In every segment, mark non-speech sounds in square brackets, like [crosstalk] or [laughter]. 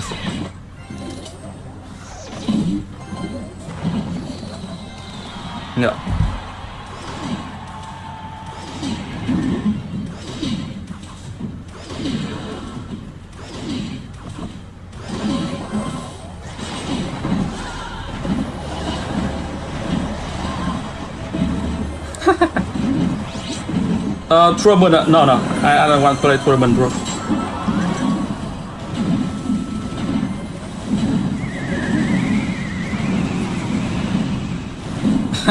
Nice. Yeah. [laughs] uh, tournament, uh, no, no, I, I don't want to play tournament, bro.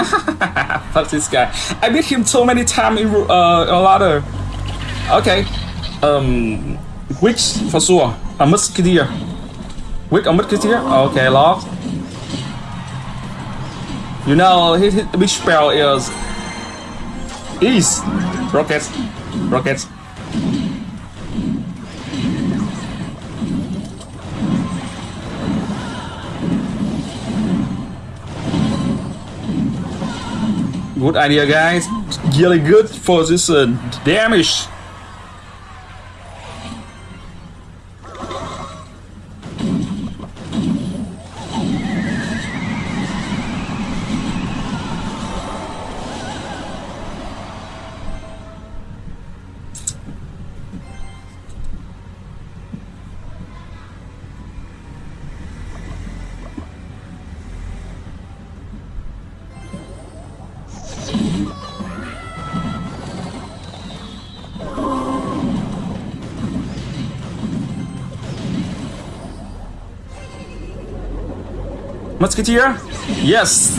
[laughs] Fuck this guy. I beat him so many times in uh, a ladder. Okay. Um, which for sure? A musketeer. Which a musketeer? Okay, lost. You know his, his big spell is is rockets, rockets. Good idea, guys. Really good for this uh, damage. Musketeer? Yes!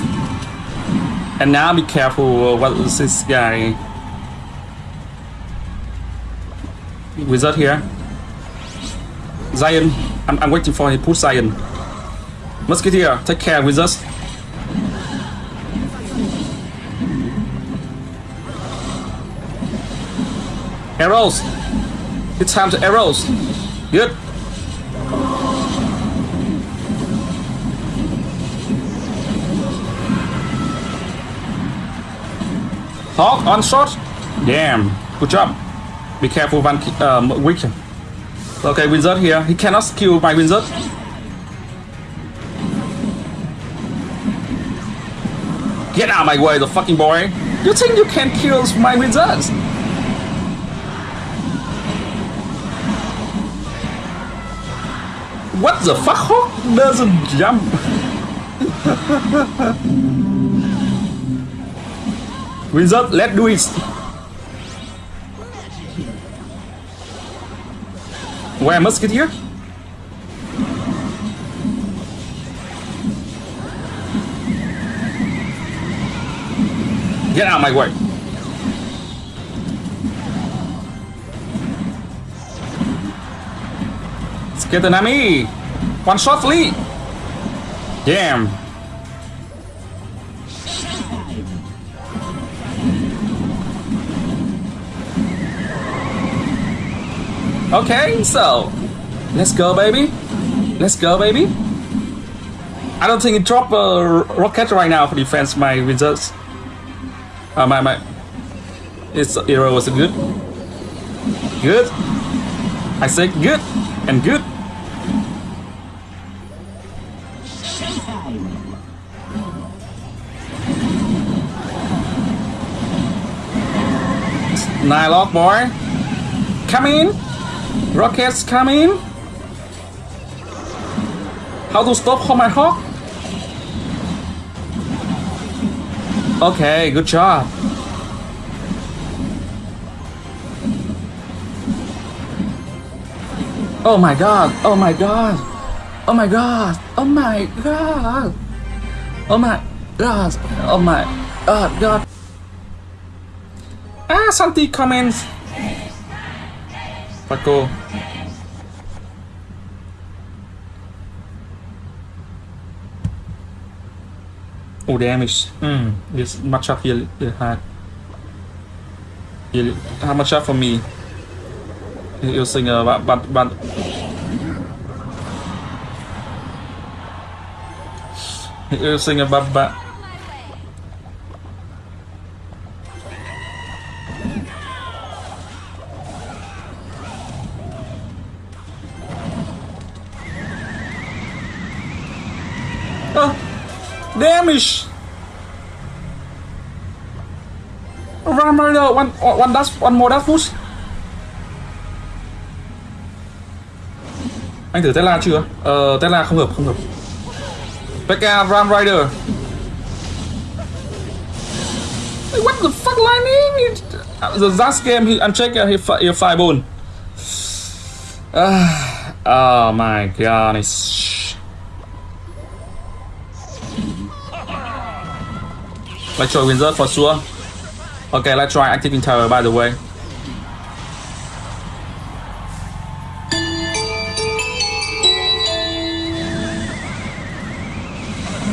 And now be careful what is this guy? Wizard here. Zion. I'm, I'm waiting for him. Put Zion. Musketeer, take care, wizards. Arrows! It's time to arrows! Good! Hog on shot. Damn. Good job. Be careful one um, weak. Okay, wizard here. He cannot kill my wizard. Get out of my way, the fucking boy. You think you can kill my wizards? What the fuck? Hog doesn't jump. [laughs] Wizard, let's do it. Where musketeer? Get here? Get out of my way. Let's get the enemy. One shot lead. Damn. Okay, so let's go, baby. Let's go, baby. I don't think it dropped a rocket right now for defense my wizards. Uh, my my, its arrow was good. Good. I say good and good. Nylock boy, come in. Rockets coming. How to stop my hog? Okay, good job. Oh my god, oh my god, oh my god, oh my god, oh my god, oh my god, god. Ah, Santi comments. Paco. Oh, damage. Hmm, it's much up here hard. How much up for me? Using a but but but. Using a but but. Damage. Ram Rider, one, uh, one dash, one more dash push. Anh thử Tesla chưa? Ờ, Tesla không hợp, không hợp. Pekka Ram Rider. Like, What the fuck, Lightning? Uh, the last game he unchecked uh, he, he fireball. [sighs] Ah, oh my god, it's. Let's try wizard for sure. Okay, let's try activating tower by the way.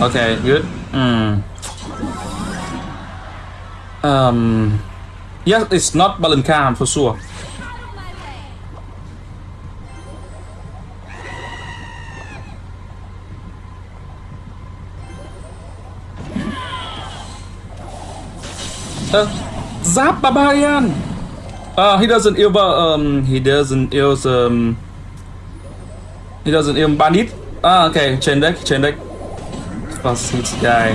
Okay, good. Hmm. Um. Yes, it's not Balancam for sure. Zap Barbarian! Uh, he doesn't ever, um, he doesn't use, um, he doesn't even bandit. Ah, okay, chain deck, chain deck. Plus his guy.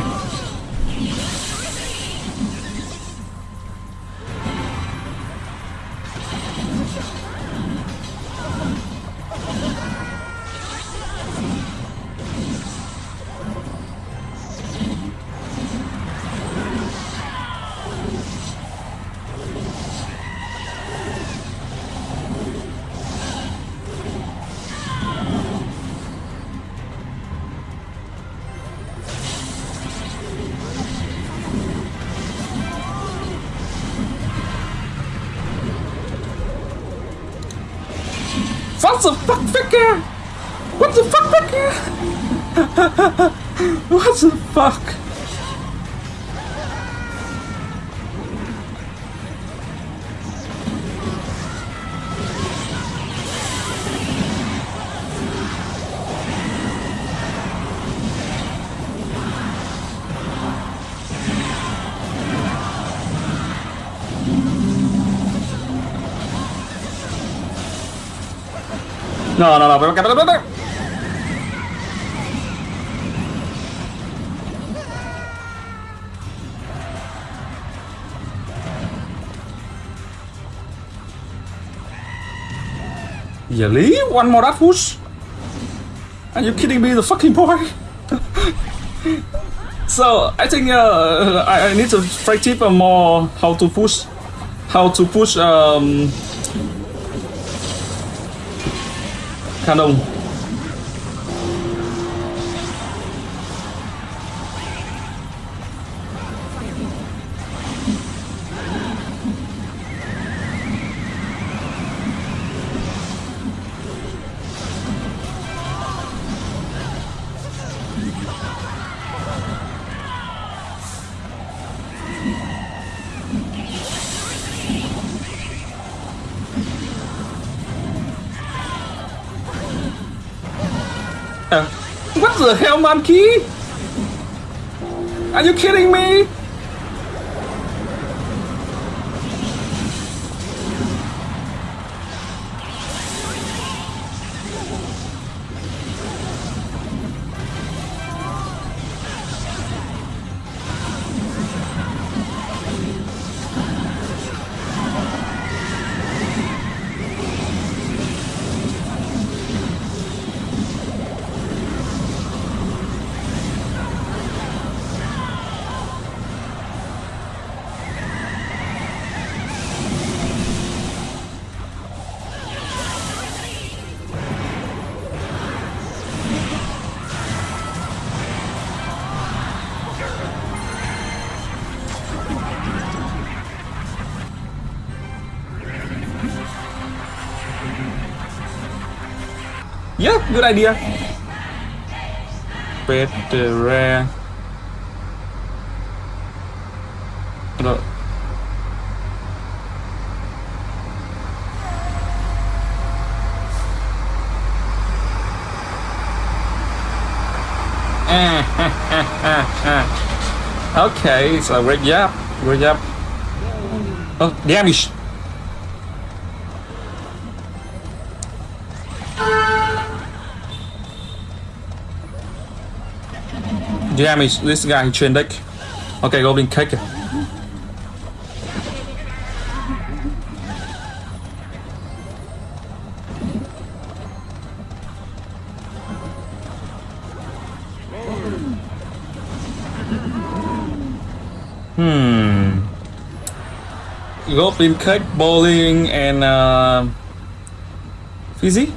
What the fuck, Vicker? What the fuck, Vicker? [laughs] what the fuck? No, no, no, pero pero- pero- Really? One more push? Are you kidding me, the fucking boy? [laughs] so I think uh, I, I need to practice more how to push, how to push um, cannon. What the hell, monkey? Are you kidding me? Yeah, good idea. Better. No. [laughs] okay, so great job, great job. Oh, damage. Damage, this guy train deck. Okay, Goblin Cage. Hmm. Goblin Cage, Bowling, and uh, Fizzy?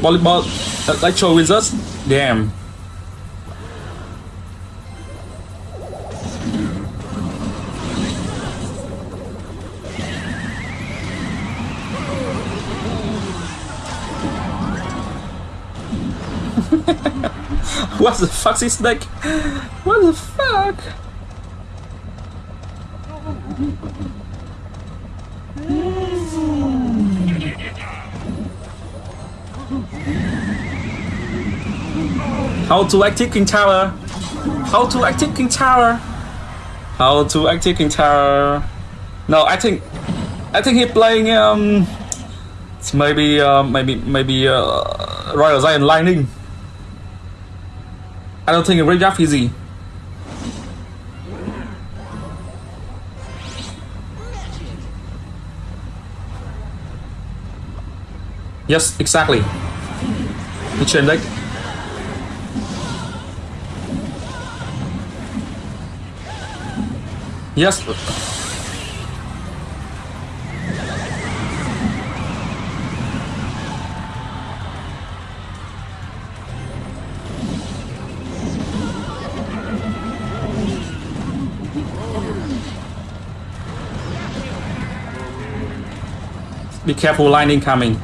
Volleyball, uh, Electro Wizards? Damn. What the fuck is that? What the fuck? How to active King Tower? How to active King Tower? How to active King Tower? No, I think I think he playing um maybe uh, maybe maybe uh, Royal Giant Lightning. I don't think it's very that easy. Yes, exactly. The chain deck. Yes. Be careful, lightning coming.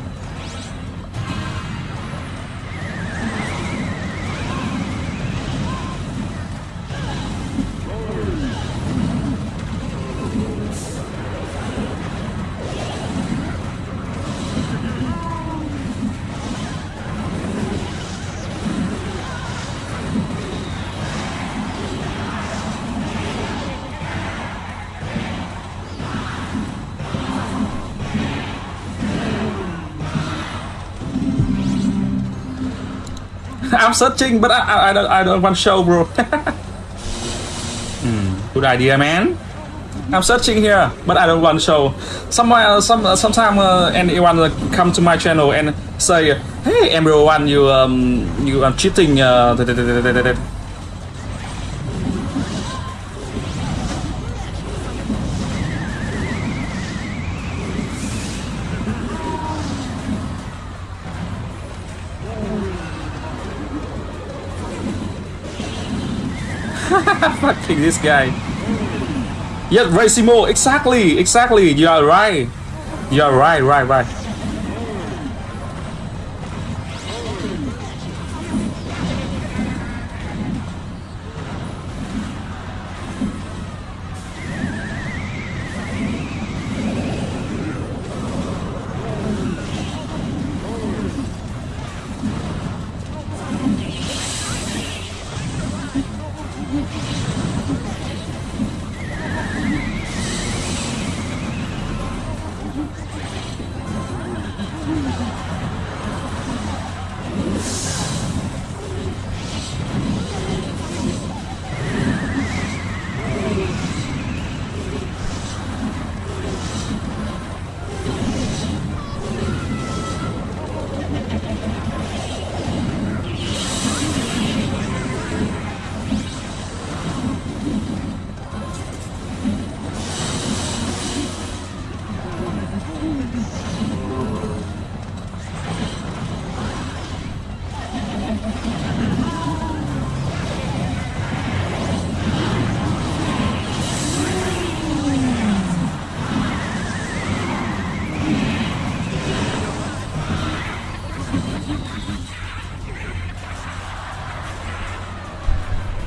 I'm searching, but I, I, I don't I don't want show, bro. [laughs] hmm, good idea, man. I'm searching here, but I don't want show. Somewhere, some sometime, uh, anyone uh, come to my channel and say, "Hey, everyone, you um, you are cheating." Uh, Fucking this guy. Yes, Racimo, exactly, exactly. You are right. You are right, right, right.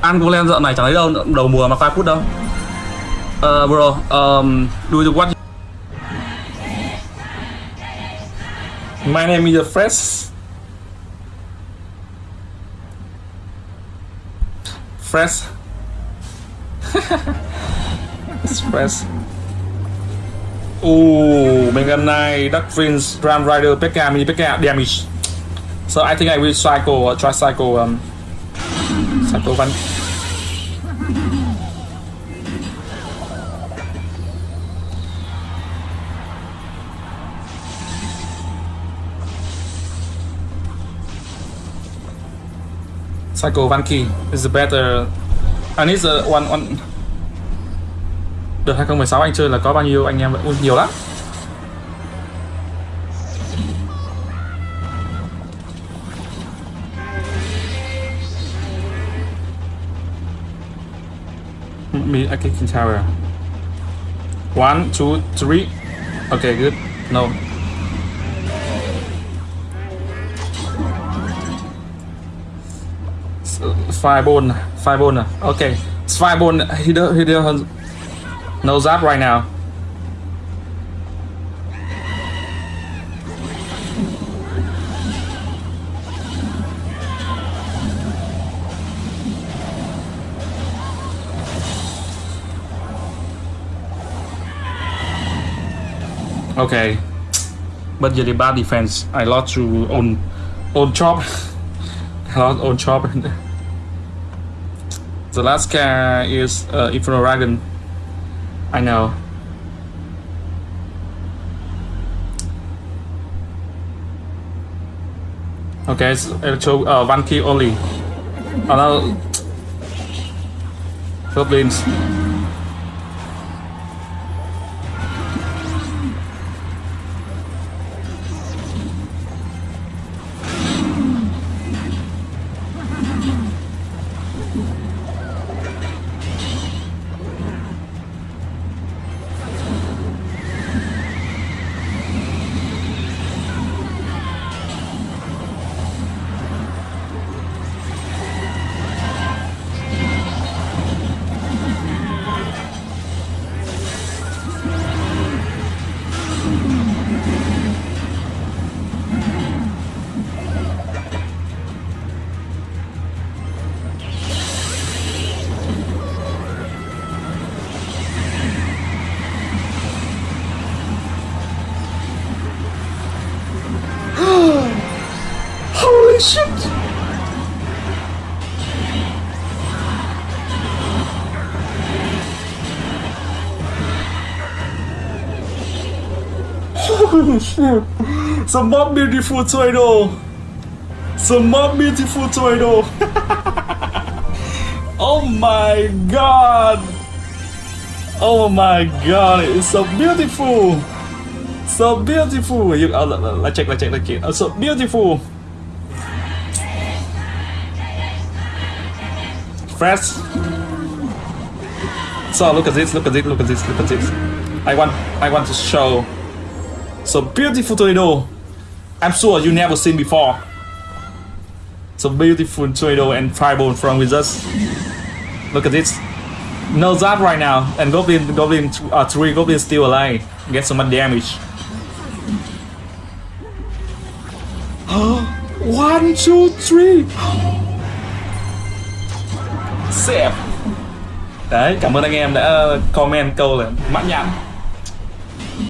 Ăn golem dạo này chẳng thấy đâu đầu mùa mà 5 phút đâu. Uh, bro um, do you what my name is fresh fresh it's [laughs] fresh Ooh, Mega Knight, Duck Prince, Ram Rider, Pekka, Mini Pekka, damage. So I think I will cycle, uh, try cycle um, cycle Van Psycho Vanky is better and it's the one one Đợt 2016 anh chơi là có bao nhiêu anh em vậy? Ui, nhiều lắm Me, I can tower. One, two, three. Okay, good. No. Fireball, fireball. Okay, it's fireball. He do, he do, knows that right now. Okay, but really bad defense. I lost to own own chop. [laughs] I lost own chop. [laughs] the last car is uh, Inferno Dragon. I know. Okay, it's electro uh, one key only. Oh no. Goblins. Holy shit! Some more beautiful tornado! Some more beautiful tornado! oh my god! Oh my god, it's so beautiful! So beautiful! You, uh, let, let's check, let's check, let's check. Oh, so beautiful! Fresh. So look at this, look at this, look at this, look at this. I want, I want to show. So beautiful tornado. I'm sure you never seen before. So beautiful tornado and fireball from Wizards. Look at this. No that right now, and Goblin, Goblin, uh, three Goblin still alive. Get so much damage. [gasps] One, two, three. Xẹp Đấy, cảm ơn anh em đã comment câu là mãn nhãn.